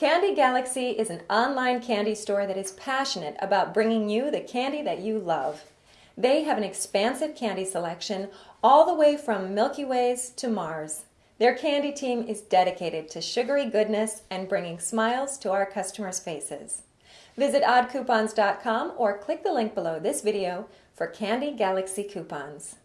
Candy Galaxy is an online candy store that is passionate about bringing you the candy that you love. They have an expansive candy selection all the way from Milky Ways to Mars. Their candy team is dedicated to sugary goodness and bringing smiles to our customers' faces. Visit oddcoupons.com or click the link below this video for Candy Galaxy coupons.